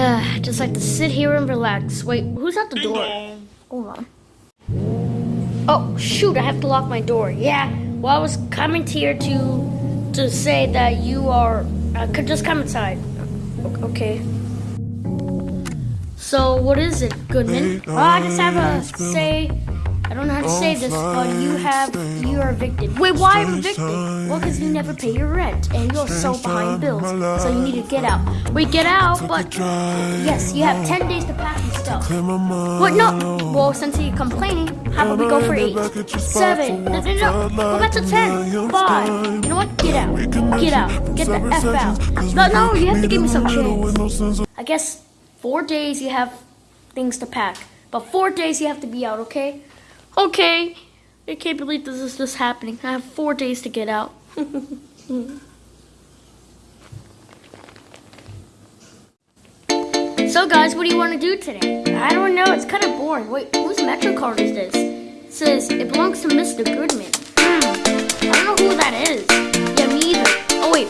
Just like to sit here and relax. Wait, who's at the door? Hold on. Oh shoot! I have to lock my door. Yeah. Well, I was coming here to to say that you are. Uh, could just come inside. Okay. So what is it, Goodman? Oh, I just have a say. I don't know how to say this, but you have you are evicted. Wait, why am evicted? Well, because you never pay your rent and you're so behind bills, so you need to get out. Wait, get out, but yes, you have ten days to pack your stuff. What? No. Well, since you're complaining, how about we go for eight, seven? No, no, no. Go back to ten, five. You know what? Get out. Get out. Get the f out. No, no. You have to give me some chance. I guess four days you have things to pack, but four days you have to be out. Okay? Okay. I can't believe this is just happening. I have four days to get out. So, guys, what do you want to do today? I don't know. It's kind of boring. Wait, whose Metro card is this? It says it belongs to Mr. Goodman. Hmm. I don't know who that is. Yeah, me either. Oh, wait.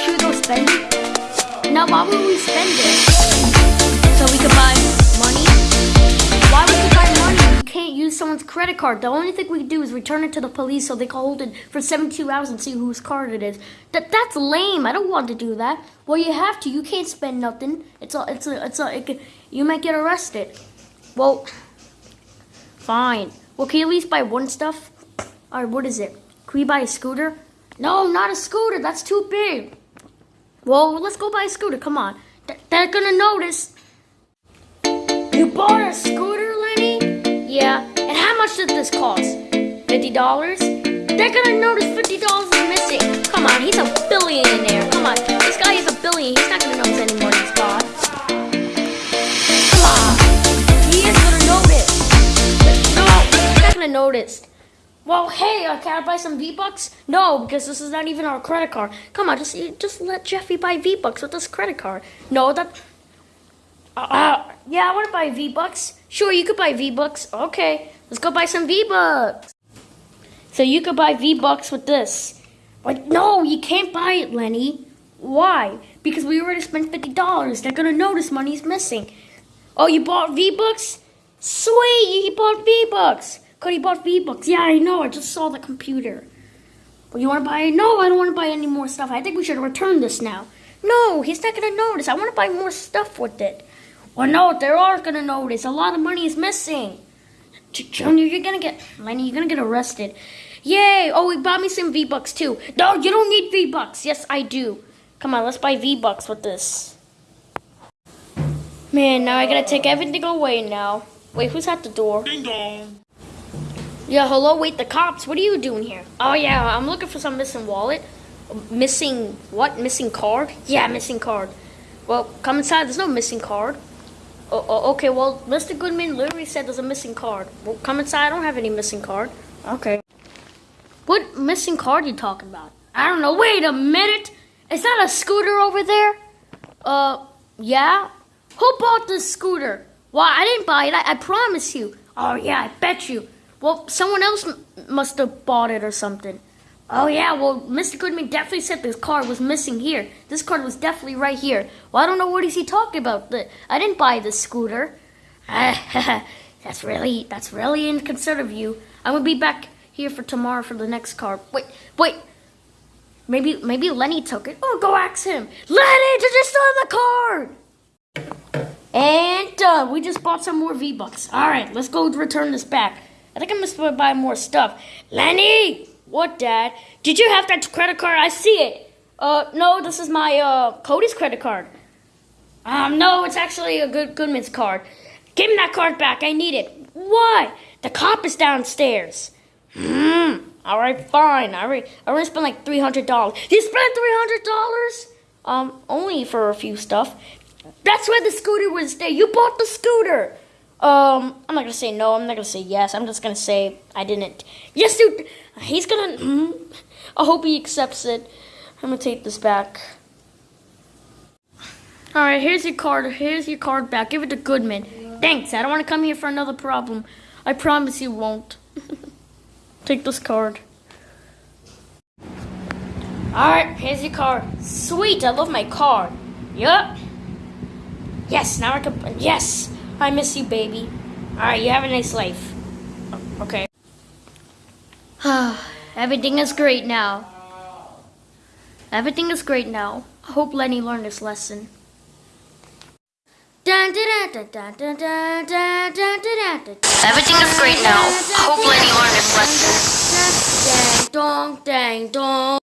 Should we go spend it? No, why would we spend it? Use someone's credit card. The only thing we can do is return it to the police so they can hold it for 72 hours and see whose card it is. That that's lame. I don't want to do that. Well, you have to. You can't spend nothing. It's all. It's a, it's a, it you might get arrested. Well, fine. Well, can you at least buy one stuff? Or what is it? Can we buy a scooter? No, not a scooter. That's too big. Well, let's go buy a scooter. Come on. Th- they're gonna notice. You bought a scooter, Lenny? Yeah. Much did this cost? Fifty dollars? They're gonna notice fifty dollars is missing. Come on, he's a billionaire. Come on, this guy is a billion. He's not gonna notice any more than God. Come on, he is gonna notice. No, he's not gonna notice. Well, hey, uh, can I buy some V Bucks? No, because this is not even our credit card. Come on, just just let Jeffy buy V Bucks with this credit card. No, that. Uh, uh, yeah, I want to buy V Bucks. Sure, you could buy V Bucks. Okay, let's go buy some V Bucks. So you could buy V Bucks with this. But no, you can't buy it, Lenny. Why? Because we already spent fifty dollars. They're gonna notice money's missing. Oh, you bought V Bucks? Sweet, you bought V Bucks. Cody bought V Bucks. Yeah, I know. I just saw the computer. Well, you want to buy? No, I don't want to buy any more stuff. I think we should return this now. No, he's not gonna notice. I want to buy more stuff with it. Well, no, they are gonna notice. A lot of money is missing. Junior, you're gonna get Lenny. You're gonna get arrested. Yay! Oh, he bought me some V Bucks too. No, you don't need V Bucks. Yes, I do. Come on, let's buy V Bucks with this. Man, now I gotta take everything away now. Wait, who's at the door? Ding dong. Yeah, hello, wait, the cops. What are you doing here? Oh yeah, I'm looking for some missing wallet. Missing what? Missing card? Yeah, missing card. Well, come inside. There's no missing card. Oh, oh, okay, well, Mr. Goodman literally said there's a missing card. Well, come inside. I don't have any missing card. Okay. What missing card you talking about? I don't know. Wait a minute. Is that a scooter over there? Uh, yeah. Who bought this scooter? Well, I didn't buy it. I, I promise you. Oh yeah, I bet you. Well, someone else m- must have bought it or something. Oh yeah, well, Mr. Goodman definitely said this card was missing here. This card was definitely right here. Well, I don't know what is he talking about. I didn't buy this scooter. that's really that's really inconsiderate of you. I'm gonna be back here for tomorrow for the next card. Wait, wait. Maybe maybe Lenny took it. Oh, go ask him. Lenny, did you steal the card? And done. We just bought some more V Bucks. All right, let's go return this back. I think I'm gonna buy more stuff. Lenny, what, Dad? Did you have that credit card? I see it. Uh, no, this is my uh Cody's credit card. Um, no, it's actually a good Goodman's card. Give me that card back. I need it. Why? The cop is downstairs. Hmm. All right, fine. I already, I already spent like three hundred dollars. You spent three hundred dollars? Um, only for a few stuff. That's why the scooter was there. You bought the scooter. Um, I'm not gonna say no. I'm not gonna say yes. I'm just gonna say I didn't. Yes, dude. He's gonna. mm, I hope he accepts it. I'm gonna take this back. All right, here's your card. Here's your card back. Give it to Goodman. Thanks. I don't want to come here for another problem. I promise you won't. Take this card. All right, here's your card. Sweet. I love my card. Yup. Yes, now I can. Yes, I miss you, baby. All right, you have a nice life. Okay. Everything is great now. Everything is great now. I hope Lenny learned his lesson. Everything is great now. I hope Lenny learned his lesson. Dang dong, dang dong.